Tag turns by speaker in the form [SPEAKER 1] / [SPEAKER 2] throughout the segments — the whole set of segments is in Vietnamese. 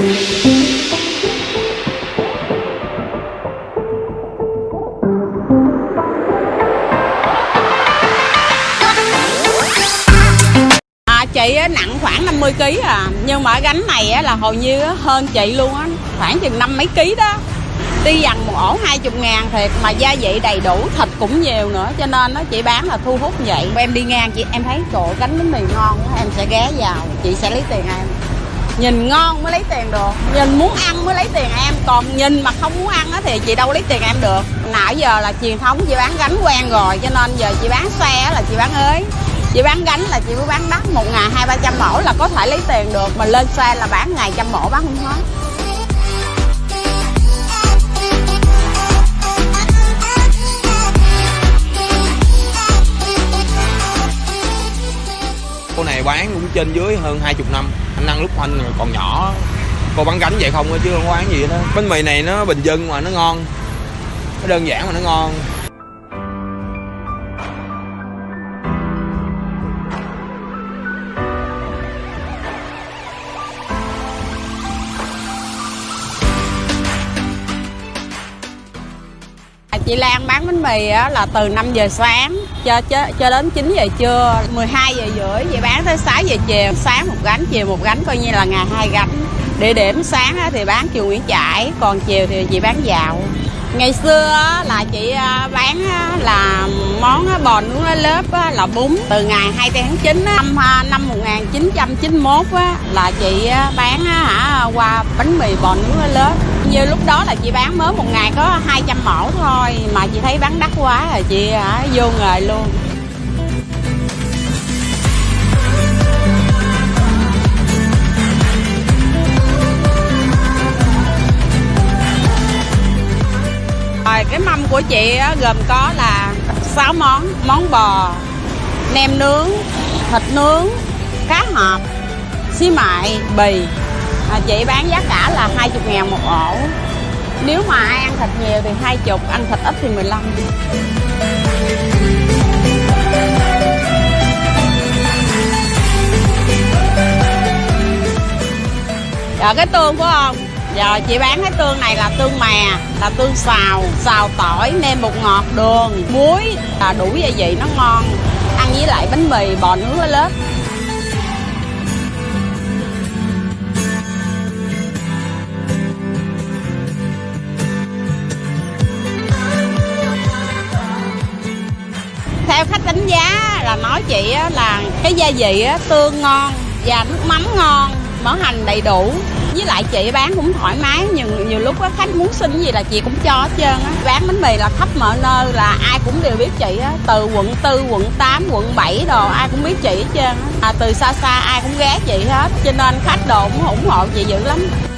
[SPEAKER 1] À, chị nặng khoảng 50 kg à. Nhưng mà gánh này á, là hầu như hơn chị luôn á. Khoảng chừng năm mấy ký đó. Đi dằn một ổ 20 ngàn thiệt mà gia vị đầy đủ thịt cũng nhiều nữa. Cho nên nó chị bán là thu hút vậy. Em đi ngang chị em thấy chỗ gánh bánh mì ngon em sẽ ghé vào. Chị sẽ lấy tiền em nhìn ngon mới lấy tiền được. Nhìn muốn ăn mới lấy tiền em. Còn nhìn mà không muốn ăn á thì chị đâu lấy tiền em được. Nãy giờ là truyền thống, chị bán gánh quen rồi, cho nên giờ chị bán xe là chị bán ới chị bán gánh là chị cứ bán đắt một ngày hai, ba trăm mẫu là có thể lấy tiền được. Mà lên xe là bán ngày trăm mẫu bán không hết.
[SPEAKER 2] Cô này bán cũng trên dưới hơn 20 năm anh ăn lúc anh còn nhỏ. Cô bán gánh vậy không chứ không có bán gì đó. Bánh mì này nó bình dân mà nó ngon. Nó đơn giản mà nó ngon.
[SPEAKER 1] Chị Lan bán bánh mì á, là từ 5 giờ sáng cho, cho cho đến 9 giờ trưa 12 giờ rưỡi. Chị bán tới 6 giờ chiều sáng một gánh chiều một gánh coi như là ngày hai gánh. Địa điểm sáng á, thì bán chiều Nguyễn Trãi còn chiều thì chị bán dạo. Ngày xưa á, là chị à, bán á, là món á, bò nướng lá lớp á, là bún. Từ ngày 2 tháng 9 á, năm à, năm 1991 á, là chị á, bán á, hả qua bánh mì bò nướng lá lớp như lúc đó là chị bán mới một ngày có 200 mẫu thôi mà chị thấy bán đắt quá rồi chị hả vô nghề luôn. Rồi cái mâm của chị á, gồm có là 6 món Món bò, nem nướng, thịt nướng, cá hộp, xí mại, bì à, Chị bán giá cả là 20 ngàn một ổ. Nếu mà ai ăn thịt nhiều thì 20, ăn thịt ít thì 15 Rồi dạ, cái tương của ông. Giờ chị bán cái tương này là tương mè Là tương xào, xào tỏi, nêm bột ngọt, đường, muối. Là Đủ gia vị nó ngon. Ăn với lại bánh mì bò nướng ở lớp đánh giá là nói chị là cái gia vị tương ngon và nước mắm ngon mỡ hành đầy đủ. Với lại chị bán cũng thoải mái nhiều nhiều lúc có khách muốn xin gì là chị cũng cho hết trơn á. Bán bánh mì là khắp mọi nơi là ai cũng đều biết chị á. Từ quận 4, quận 8, quận 7 đồ ai cũng biết chị hết trơn á. À, từ xa xa ai cũng ghé chị hết cho nên khách đồ cũng ủng hộ chị dữ lắm.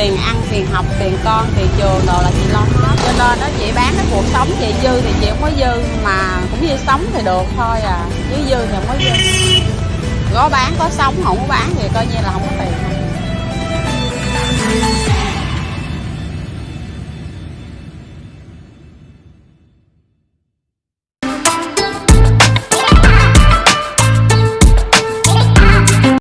[SPEAKER 1] Tiền ăn, tiền học, tiền con, tiền trường, đồ là chị lo hết. Cho nên đó chị bán cái cuộc sống chị dư thì chị không có dư, mà cũng như sống thì được thôi à. Chứ dư thì không có dư. Có bán, có sống, không có bán thì coi như là